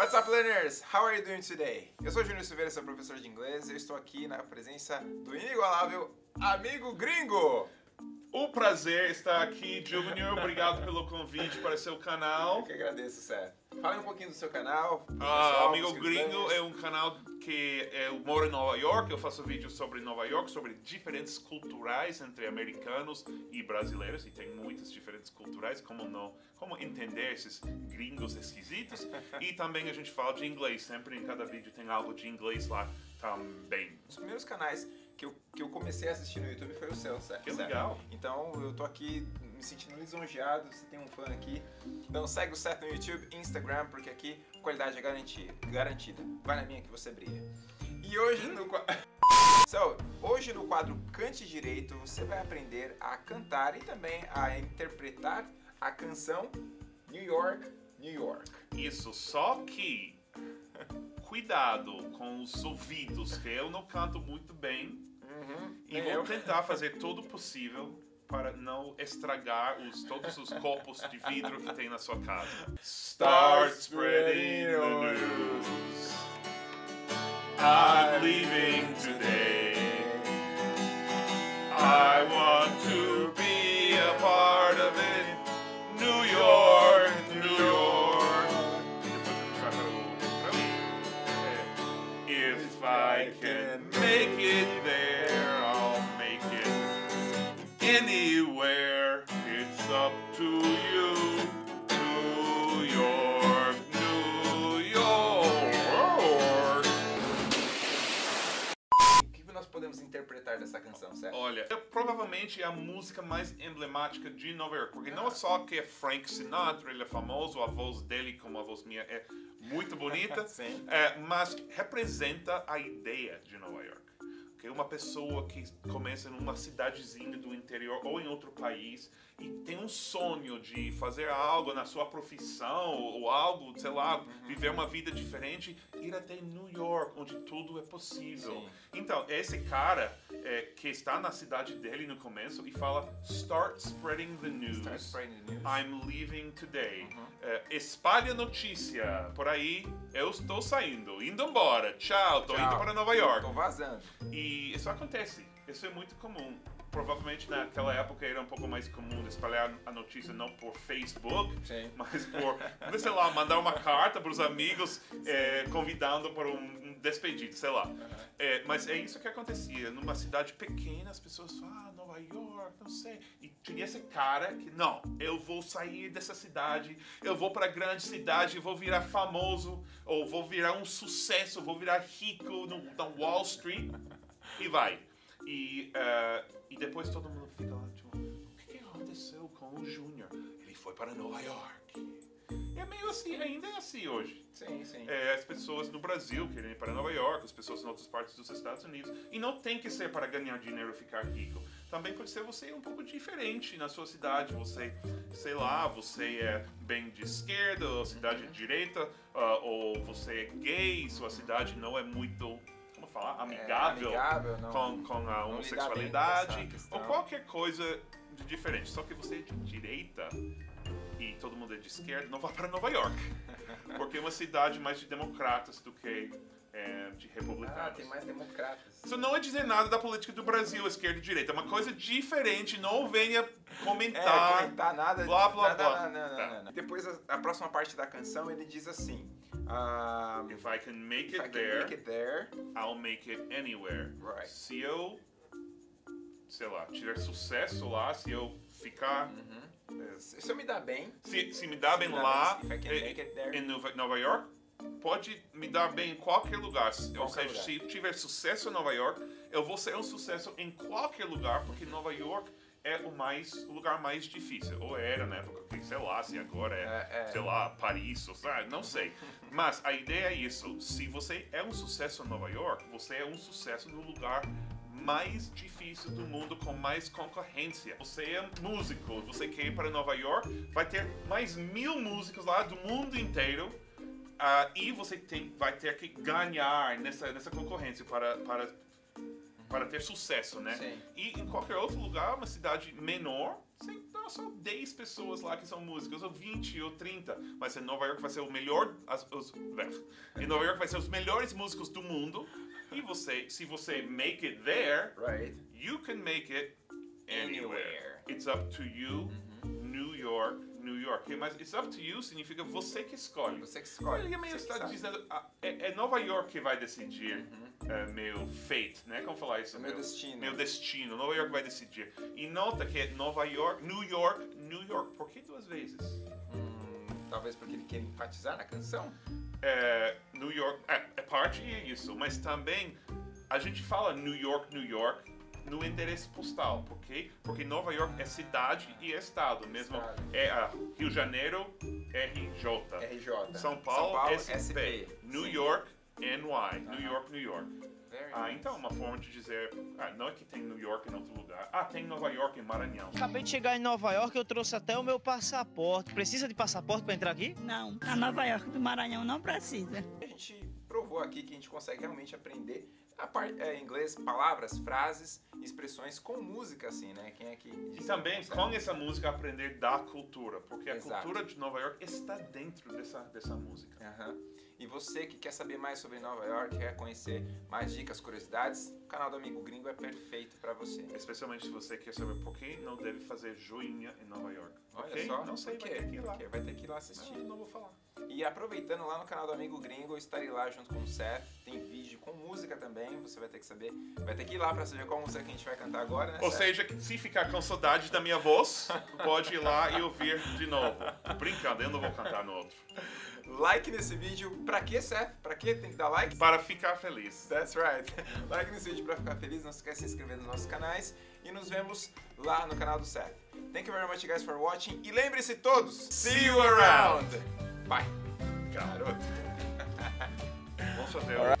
What's up, learners? How are you doing today? Eu sou Júnior Silveira, sou professor de inglês e eu estou aqui na presença do inigualável amigo gringo. O prazer estar aqui, Junior. Obrigado pelo convite para seu canal. Eu que agradeço, Sérgio. Fale um pouquinho do seu canal. Ah, pessoal, Amigo pros Gringo é um canal que eu moro em Nova York. Eu faço vídeos sobre Nova York, sobre diferentes culturais entre americanos e brasileiros. E tem muitas diferentes culturais, como não, como entender esses gringos esquisitos. E também a gente fala de inglês. Sempre em cada vídeo tem algo de inglês lá também. Os primeiros canais que eu, que eu comecei a assistir no YouTube foi o seu, certo? Que legal. Então eu tô aqui me sentindo lisonjeado, você tem um fã aqui. Então segue o Seth no YouTube, Instagram, porque aqui qualidade é garantia, garantida. Vai na minha que você brilha. E hoje no qua- So, hoje no quadro Cante Direito, você vai aprender a cantar e também a interpretar a canção New York, New York. Isso, só que cuidado com os ouvidos, que eu não canto muito bem. Uhum, E vou eu. tentar fazer todo o possível para não estragar os, todos os copos de vidro que tem na sua casa. Start spreading the news. I'm leaving today. I want to I can make it there, I'll make it anywhere. It's up to you. Dessa canção, certo? Olha, é provavelmente a música mais emblemática de Nova York, porque não é só que é Frank Sinatra, ele é famoso, a voz dele, como a voz minha, é muito bonita, é, mas representa a ideia de Nova York. Que é uma pessoa que começa numa cidadezinha do interior ou em outro país e tem um sonho de fazer algo na sua profissão ou algo, sei lá, viver uma vida diferente, ir até New York, onde tudo é possível. Sim. Então, esse cara é, que está na cidade dele no começo e fala Start spreading the news. Start spreading the news. I'm leaving today. É, espalhe a notícia. Por aí, eu estou saindo, indo embora. Tchau, tô Tchau. indo para Nova York. Tô vazando. E isso acontece. Isso é muito comum. Provavelmente naquela época era um pouco mais comum espalhar a notícia não por Facebook, Sim. mas por, sei lá, mandar uma carta para os amigos é, convidando para um despedido, sei lá. É, mas é isso que acontecia. Numa cidade pequena, as pessoas falam, ah, Nova York, não sei. E tinha esse cara que, não, eu vou sair dessa cidade, eu vou para a grande cidade, vou virar famoso, ou vou virar um sucesso, vou virar rico no, na Wall Street, e vai. E, eh, e depois todo mundo fica lá, tipo, o que, que aconteceu com o Júnior? Ele foi para Nova York. É meio assim, ainda é assim hoje. Sim, sim. É, as pessoas no Brasil querem ir para Nova York, as pessoas em outras partes dos Estados Unidos. E não tem que ser para ganhar dinheiro e ficar rico. Também pode ser você um pouco diferente na sua cidade. Você, sei lá, você é bem de esquerda, ou cidade de direita, ah, ou você é gay, sua cidade não é muito, como falar, amigável, amigável, não- com, com a homossexualidade, ou qualquer coisa de diferente. Só que você é de direita e todo mundo é de esquerda, não vá para Nova York. Porque é uma cidade mais de democratas do que é, de republicanos. Ah, tem mais democratas. Isso não é dizer nada da política do Brasil, esquerda e direita. É uma coisa diferente. Não venha comentar. É, comentar nada. blá, blá, nada, blá. Não, não, Tá. não, não. Depois, a, a próxima parte da canção, ele diz assim... ah, If I can make I it can there, make it there... I'll make it anywhere. Right. Se eu, sei lá, tiver sucesso lá, se eu ficar. Uhum. Se se eu me dar bem... Se, se me dá Se bem me dá lá, bem, I em Nova Nova York, pode me dar bem em qualquer lugar. Ou Qualquer seja, lugar. se eu tiver sucesso em Nova York, eu vou ser um sucesso em qualquer lugar, porque Nova York é o mais o lugar mais difícil. Ou era na época, que, sei lá, se agora é, É, é. sei lá, Paris, ou sabe, não sei. Mas a ideia é isso. Se você é um sucesso em Nova York, você é um sucesso no lugar mais difícil do mundo com mais concorrência. Você é músico, você quer ir para Nova York, vai ter mais mil músicos lá do mundo inteiro ah, e você tem, vai ter que ganhar nessa, nessa concorrência para, para, para ter sucesso, né? Sim. E em qualquer outro lugar, uma cidade menor, tem não, só 10 pessoas lá que são músicos, ou 20 ou 30. Mas em Nova York vai ser o melhor, as, os, Em Nova York vai ser os melhores músicos do mundo. E você, se você make it there, Right. you can make it anywhere. Anywhere. It's up to you, New York, New York. Mas it's up to you significa você que escolhe. Você que escolhe. Ele meio está dizendo, ah, é, é Nova York que vai decidir é, meu fate, né? Como falar isso? Uhum. Meu destino. Meu destino. Nova York vai decidir. E nota que é Nova York, New York, New York. Por que duas vezes? Hum, talvez porque ele quer enfatizar na canção. É, New York, é, é parte isso, mas também a gente fala New York, New York no endereço postal, por quê? Porque Nova York é cidade e estado mesmo. Estado. É a Rio de Janeiro, RJ. RJ. São Paulo, SP. SP. New Sim. York, NY. New. York, New York. Very Ah, nice. então uma forma de dizer, ah, não é que tem New York em outro lugar. Ah, tem Nova York em Maranhão. Acabei de chegar em Nova York, eu trouxe até o meu passaporte. Precisa de passaporte para entrar aqui? Não, a Nova York do Maranhão não precisa. A gente provou aqui que a gente consegue realmente aprender a parte é, inglês, palavras, frases, expressões com música, assim, né? Quem é que E também com essa música aprender da cultura, porque a Exato. cultura de Nova York está dentro dessa, dessa música. Aham. E você que quer saber mais sobre Nova York, quer conhecer mais dicas, curiosidades, o canal do Amigo Gringo é perfeito pra você. Especialmente se você quer saber por que não deve fazer joinha em Nova York. Olha Ok? só, Não sei, vai ter que ir lá. Vai ter que ir lá assistir. Não, não vou falar. E aproveitando lá no canal do Amigo Gringo, eu estarei lá junto com o Seth. Tem vídeo com música também, você vai ter que saber. Vai ter que ir lá pra saber qual música que a gente vai cantar agora, né? Ou Seth? seja, se ficar com saudade da minha voz, pode ir lá e ouvir de novo. Brincando, eu não vou cantar no outro. Like nesse vídeo. Pra quê, Seth? Pra quê tem que dar like? Para ficar feliz. That's right. Like nesse vídeo pra ficar feliz. Não esquece de se inscrever nos nossos canais. E nos vemos lá no canal do Seth. Thank you very much, guys, for watching. E lembre-se todos, see you around. Bye. Garoto. Vamos fazer o